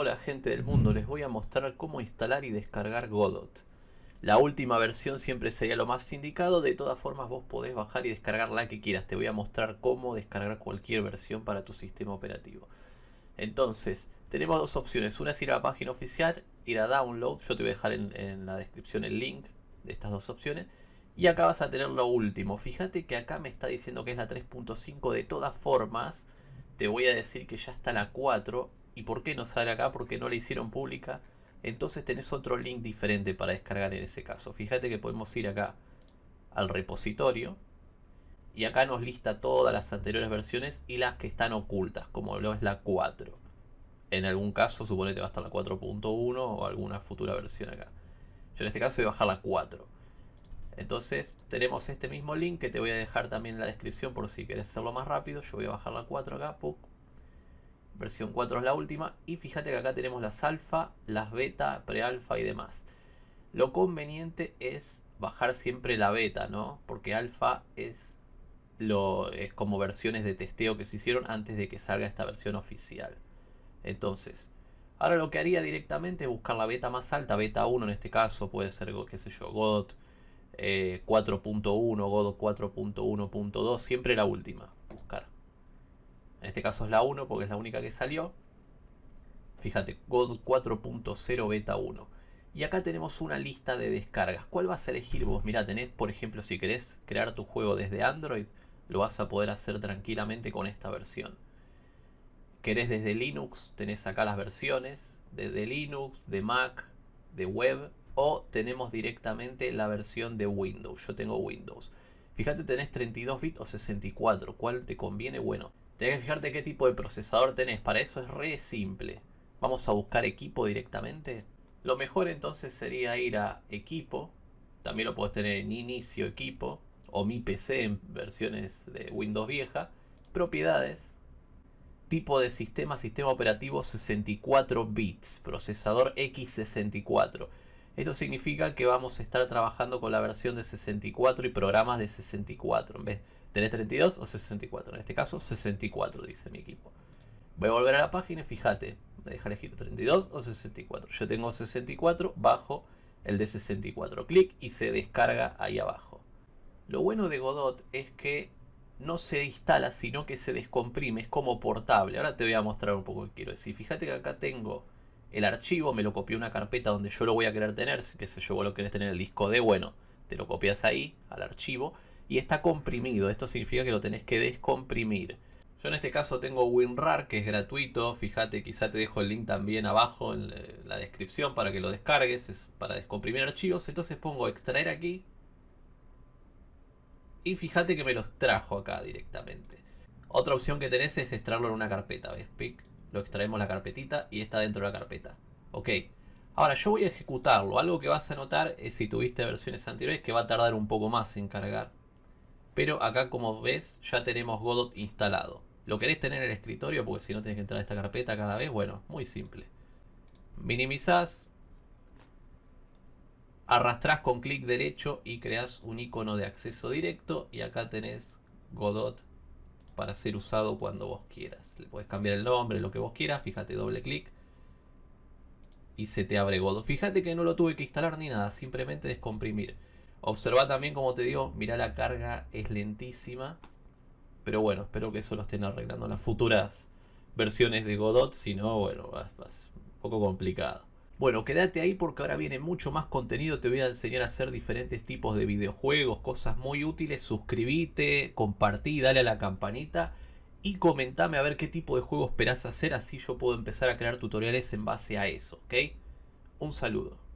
Hola gente del mundo, les voy a mostrar cómo instalar y descargar Godot. La última versión siempre sería lo más indicado, de todas formas vos podés bajar y descargar la que quieras. Te voy a mostrar cómo descargar cualquier versión para tu sistema operativo. Entonces, tenemos dos opciones. Una es ir a la página oficial, ir a Download. Yo te voy a dejar en, en la descripción el link de estas dos opciones. Y acá vas a tener lo último. Fíjate que acá me está diciendo que es la 3.5. De todas formas, te voy a decir que ya está la 4 ¿Y por qué no sale acá? Porque no la hicieron pública. Entonces tenés otro link diferente para descargar en ese caso. Fíjate que podemos ir acá al repositorio. Y acá nos lista todas las anteriores versiones y las que están ocultas, como lo es la 4. En algún caso, suponete va a estar la 4.1 o alguna futura versión acá. Yo en este caso voy a bajar la 4. Entonces tenemos este mismo link que te voy a dejar también en la descripción por si quieres hacerlo más rápido. Yo voy a bajar la 4 acá, versión 4 es la última y fíjate que acá tenemos las alfa, las beta, prealfa y demás. Lo conveniente es bajar siempre la beta, ¿no? Porque alfa es, lo, es como versiones de testeo que se hicieron antes de que salga esta versión oficial. Entonces, ahora lo que haría directamente es buscar la beta más alta, beta 1 en este caso, puede ser, qué sé yo, Godot 4.1, Godot 4.1.2, siempre la última. En este caso es la 1 porque es la única que salió. Fíjate, God 4.0 Beta 1. Y acá tenemos una lista de descargas. ¿Cuál vas a elegir vos? Mira, tenés, por ejemplo, si querés crear tu juego desde Android, lo vas a poder hacer tranquilamente con esta versión. Querés desde Linux, tenés acá las versiones, desde Linux, de Mac, de web, o tenemos directamente la versión de Windows. Yo tengo Windows. Fíjate, tenés 32 bits o 64. ¿Cuál te conviene? Bueno, Tenés que fijarte qué tipo de procesador tenés. Para eso es re simple. Vamos a buscar equipo directamente. Lo mejor entonces sería ir a equipo. También lo puedes tener en inicio equipo. O mi PC en versiones de Windows vieja. Propiedades. Tipo de sistema, sistema operativo 64 bits. Procesador X64. Esto significa que vamos a estar trabajando con la versión de 64 y programas de 64. En vez ¿Tenés 32 o 64? En este caso 64 dice mi equipo. Voy a volver a la página y fíjate, me deja elegir 32 o 64. Yo tengo 64, bajo el de 64. Clic y se descarga ahí abajo. Lo bueno de Godot es que no se instala, sino que se descomprime, es como portable. Ahora te voy a mostrar un poco que quiero decir. Fíjate que acá tengo el archivo, me lo copié una carpeta donde yo lo voy a querer tener, que sé yo, vos lo querés tener el disco D, bueno, te lo copias ahí, al archivo, y está comprimido. Esto significa que lo tenés que descomprimir. Yo en este caso tengo WinRAR que es gratuito. Fíjate, quizá te dejo el link también abajo en la descripción para que lo descargues. Es para descomprimir archivos. Entonces pongo extraer aquí. Y fíjate que me los trajo acá directamente. Otra opción que tenés es extraerlo en una carpeta. ¿Ves? Pic. Lo extraemos la carpetita y está dentro de la carpeta. Ok. Ahora yo voy a ejecutarlo. Algo que vas a notar es si tuviste versiones anteriores que va a tardar un poco más en cargar. Pero acá como ves ya tenemos Godot instalado. ¿Lo querés tener en el escritorio? Porque si no tienes que entrar a esta carpeta cada vez. Bueno, muy simple. Minimizás. Arrastrás con clic derecho y creas un icono de acceso directo. Y acá tenés Godot para ser usado cuando vos quieras. Le puedes cambiar el nombre, lo que vos quieras. Fíjate, doble clic. Y se te abre Godot. Fíjate que no lo tuve que instalar ni nada. Simplemente descomprimir. Observa también, como te digo, mira la carga es lentísima. Pero bueno, espero que eso lo estén arreglando las futuras versiones de Godot. Si no, bueno, va, un poco complicado. Bueno, quédate ahí porque ahora viene mucho más contenido. Te voy a enseñar a hacer diferentes tipos de videojuegos, cosas muy útiles. Suscríbete, compartí, dale a la campanita. Y comentame a ver qué tipo de juego esperás hacer. Así yo puedo empezar a crear tutoriales en base a eso, ¿ok? Un saludo.